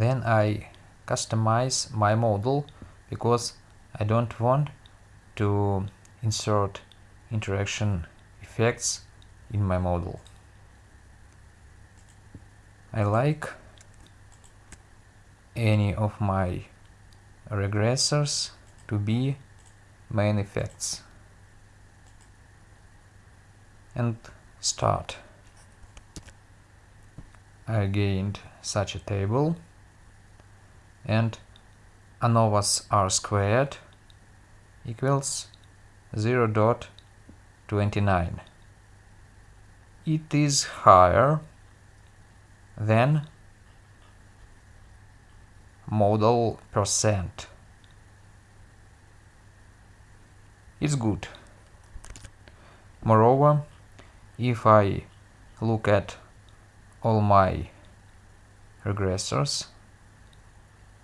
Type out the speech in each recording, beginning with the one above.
then I customize my model because I don't want to insert interaction effects in my model. I like any of my regressors to be main effects and start. I gained such a table and ANOVAs r squared equals 0 0.29. It is higher than model percent. It's good. Moreover, if I look at all my regressors,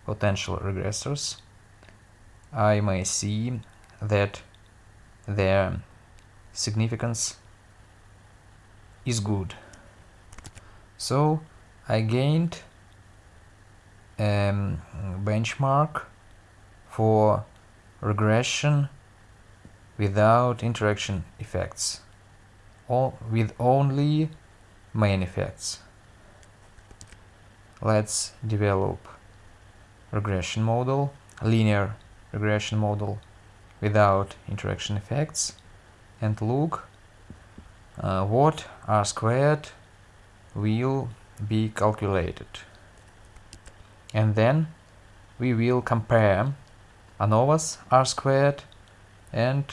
potential regressors, I may see that their significance is good. So I gained a um, benchmark for regression without interaction effects or with only main effects. Let's develop regression model, linear regression model without interaction effects and look uh, what r squared will be calculated. And then we will compare ANOVAs r squared and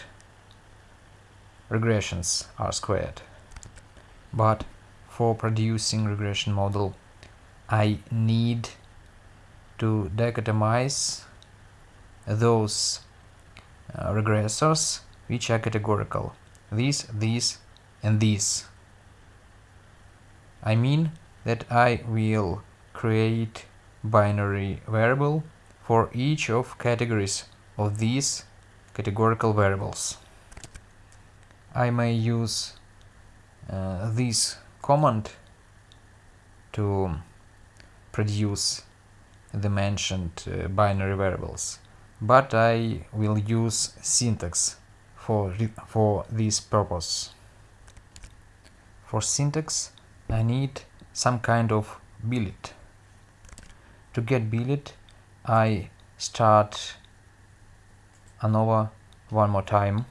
regressions r squared. But for producing regression model I need to dichotomize those uh, regressors which are categorical. These, these and these. I mean that I will create binary variable for each of categories of these categorical variables. I may use uh, this command to produce the mentioned uh, binary variables, but I will use syntax for, for this purpose. For syntax I need some kind of billet. To get billet I start ANOVA one more time